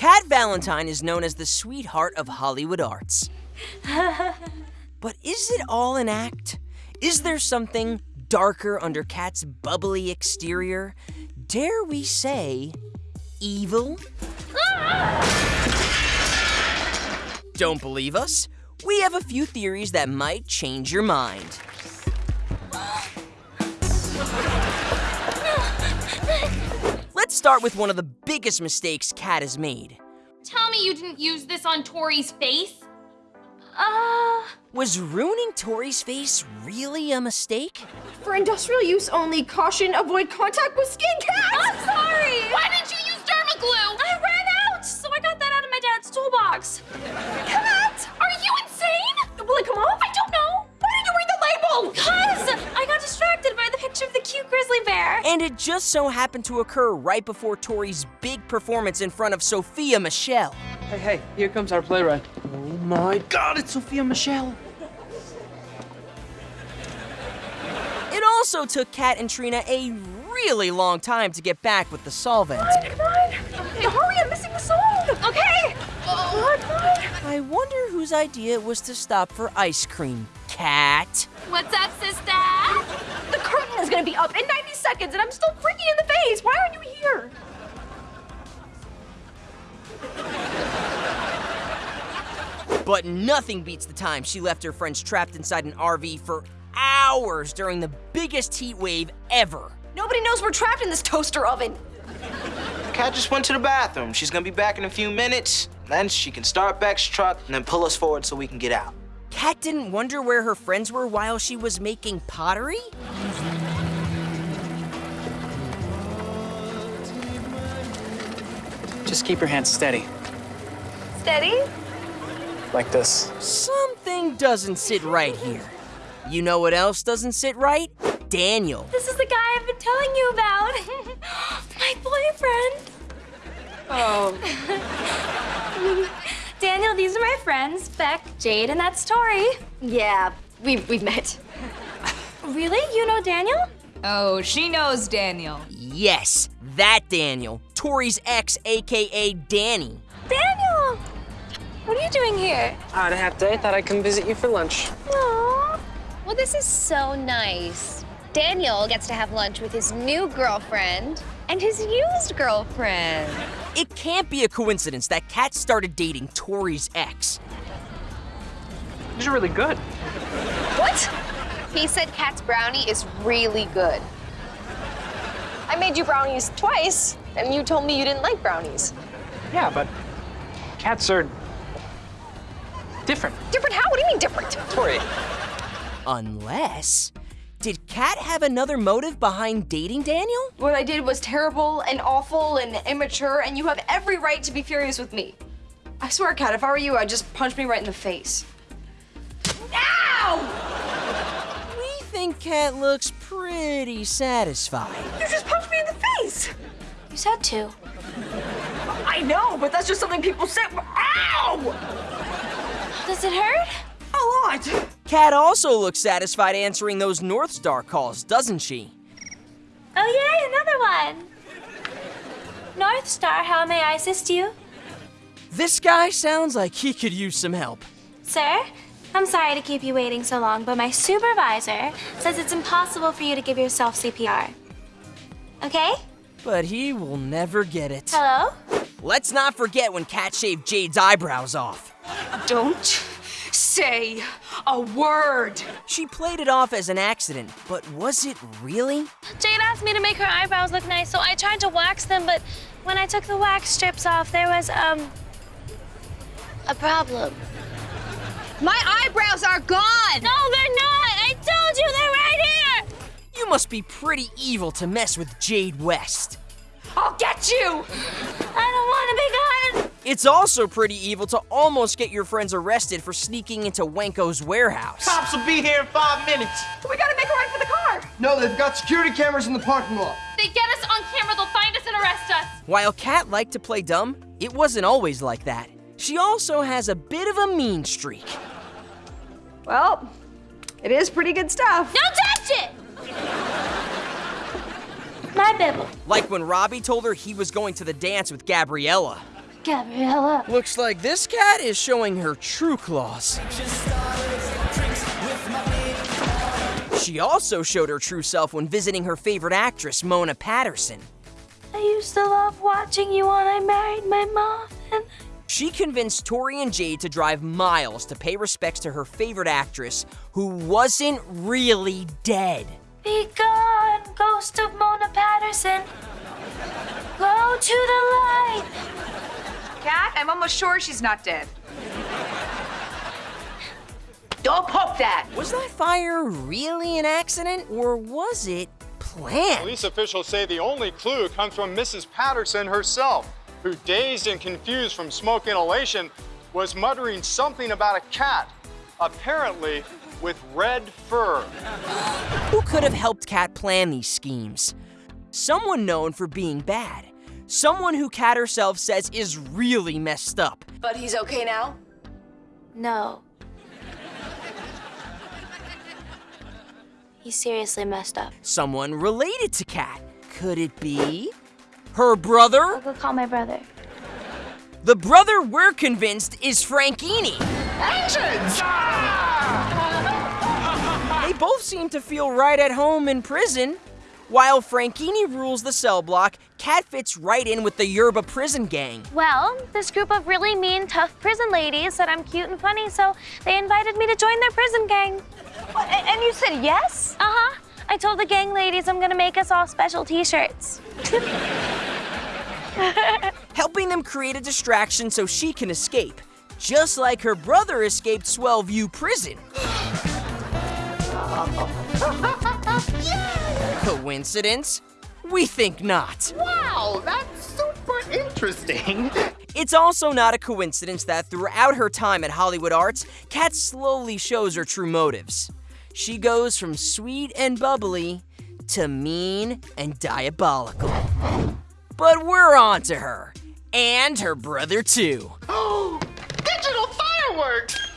Cat Valentine is known as the sweetheart of Hollywood arts. but is it all an act? Is there something darker under Cat's bubbly exterior? Dare we say, evil? Don't believe us? We have a few theories that might change your mind. Let's start with one of the biggest mistakes Cat has made. Tell me you didn't use this on Tori's face? Uh, Was ruining Tori's face really a mistake? for industrial use only, caution, avoid contact with skin cats! I'm sorry! Why didn't you use dermaglue? I ran out, so I got that out of my dad's toolbox. And it just so happened to occur right before Tori's big performance in front of Sophia Michelle. Hey, hey, here comes our playwright. Oh my god, it's Sophia Michelle. It also took Cat and Trina a really long time to get back with the solvent. Come on. come Hey, hurry, I'm missing the song. Okay. Come on, come on. I wonder whose idea it was to stop for ice cream. Cat? What's up, sister? The curtain is gonna be up in 90 seconds and I'm still freaking in the face. Why aren't you here? But nothing beats the time she left her friends trapped inside an RV for hours during the biggest heat wave ever. Nobody knows we're trapped in this toaster oven. Cat just went to the bathroom. She's gonna be back in a few minutes. Then she can start Beck's truck and then pull us forward so we can get out. Cat didn't wonder where her friends were while she was making pottery? Just keep your hands steady, Steady? like this. Something doesn't sit right here. You know what else doesn't sit right? Daniel. This is the guy I've been telling you about. My boyfriend. Oh. Daniel, these are my friends, Beck, Jade, and that's Tori. Yeah, we've, we've met. Really? You know Daniel? Oh, she knows Daniel. Yes, that Daniel. Tori's ex, aka Danny. Daniel! What are you doing here? I had a half day, thought I'd come visit you for lunch. Aww. Well, this is so nice. Daniel gets to have lunch with his new girlfriend and his used girlfriend. It can't be a coincidence that Cat started dating Tori's ex. These are really good. What? He said Cat's brownie is really good. I made you brownies twice, and you told me you didn't like brownies. Yeah, but cats are different. Different how? What do you mean different? Tori, Unless. Did Cat have another motive behind dating Daniel? What I did was terrible and awful and immature, and you have every right to be furious with me. I swear, Cat, if I were you, I'd just punch me right in the face. Ow! We think Cat looks pretty satisfied. You just punched said two. I know, but that's just something people say. Ow! Does it hurt? A lot! Cat also looks satisfied answering those North Star calls, doesn't she? Oh, yay, another one. North Star, how may I assist you? This guy sounds like he could use some help. Sir, I'm sorry to keep you waiting so long, but my supervisor says it's impossible for you to give yourself CPR. Okay? But he will never get it. Hello? Let's not forget when Cat shaved Jade's eyebrows off. Don't say a word. She played it off as an accident, but was it really? Jade asked me to make her eyebrows look nice, so I tried to wax them, but when I took the wax strips off, there was, um, a problem. My eyebrows are gone! No, they're not! I told you they're right here! You must be pretty evil to mess with Jade West. I'll get you! I don't want to be gone! It's also pretty evil to almost get your friends arrested for sneaking into Wanko's warehouse. Cops will be here in five minutes. We gotta make a run for the car! No, they've got security cameras in the parking lot. They get us on camera, they'll find us and arrest us! While Cat liked to play dumb, it wasn't always like that. She also has a bit of a mean streak. Well, it is pretty good stuff. Don't touch it! My bibble. Like when Robbie told her he was going to the dance with Gabriella. Gabriella. Looks like this cat is showing her true claws. She also showed her true self when visiting her favorite actress, Mona Patterson. I used to love watching you when I married my mom. And She convinced Tori and Jade to drive miles to pay respects to her favorite actress, who wasn't really dead. Be gone, ghost of Mona Patterson. Go to the light. Cat, I'm almost sure she's not dead. Don't poke that. Was that fire really an accident, or was it planned? Police officials say the only clue comes from Mrs. Patterson herself, who, dazed and confused from smoke inhalation, was muttering something about a cat, apparently with red fur. Who could have helped Cat plan these schemes? Someone known for being bad. Someone who Cat herself says is really messed up. But he's okay now? No. He's seriously messed up. Someone related to Cat. Could it be her brother? I'll go call my brother. The brother we're convinced is Frankini. They both seem to feel right at home in prison. While Frankini rules the cell block, Cat fits right in with the Yerba prison gang. Well, this group of really mean, tough prison ladies said I'm cute and funny, so they invited me to join their prison gang. And you said yes? Uh huh. I told the gang ladies I'm gonna make us all special t shirts. helping them create a distraction so she can escape, just like her brother escaped Swellview Prison. Coincidence? We think not. Wow, that's super interesting. It's also not a coincidence that throughout her time at Hollywood Arts, Cat slowly shows her true motives. She goes from sweet and bubbly to mean and diabolical. But we're on to her. And her brother, too. Digital fireworks!